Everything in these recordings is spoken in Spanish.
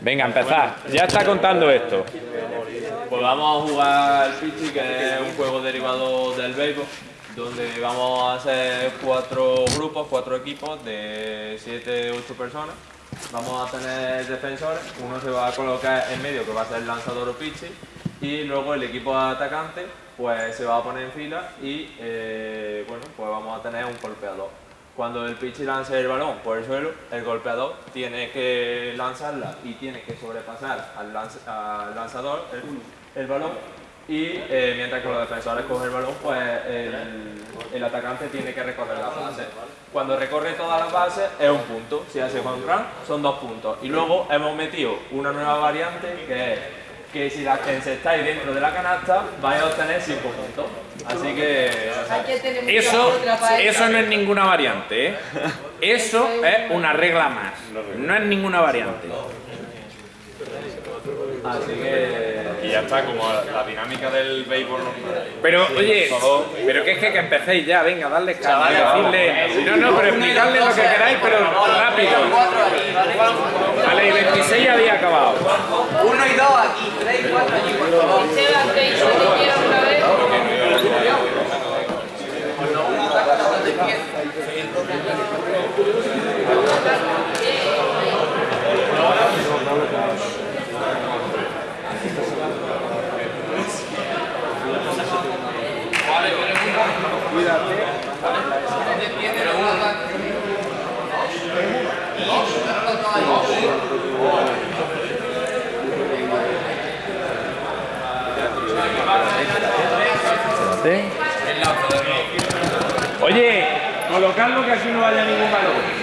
Venga, empezar. Ya está contando esto. Pues vamos a jugar al Pichi, que es un juego derivado del béisbol, donde vamos a hacer cuatro grupos, cuatro equipos de 7, 8 personas. Vamos a tener defensores, uno se va a colocar en medio, que va a ser el lanzador o Pichi, y luego el equipo atacante pues se va a poner en fila y eh, bueno, pues vamos a tener un golpeador. Cuando el pitcher lance el balón por el suelo, el golpeador tiene que lanzarla y tiene que sobrepasar al, lanzador el, balón y eh, mientras que los defensores cogen el balón, pues el, atacante tiene que recorrer la base. Cuando recorre toda la base es un punto, si hace home run son dos puntos. Y luego hemos metido una nueva variante que es que si la encestáis dentro de la canasta vais a obtener 5 puntos. Así que... Eso, eso no es ninguna variante, ¿eh? Eso es una regla más, no es ninguna variante. Así que... Y ya está, como la dinámica del béisbol Pero, oye, pero que es que, que empecéis ya, venga, darle decirle... No, no, pero explicarle lo que queráis, pero rápido. Vale, y 26 ya había acabado. Uno Cuídate. Oye, colocadlo que aquí no vaya ningún balón.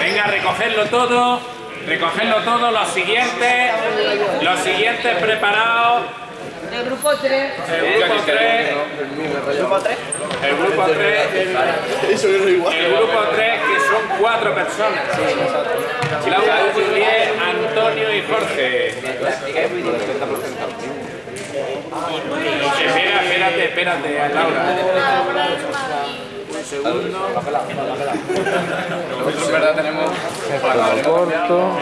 Venga, recogerlo todo, recogerlo todo, los siguientes, los siguientes preparados. El grupo 3. El grupo 3. El grupo 3. El grupo 3. El grupo 3, que son cuatro personas. Claudia, Julián, Antonio y Jorge. Espera, espérate, espérate, Laura. segundo. Nosotros en verdad tenemos corto.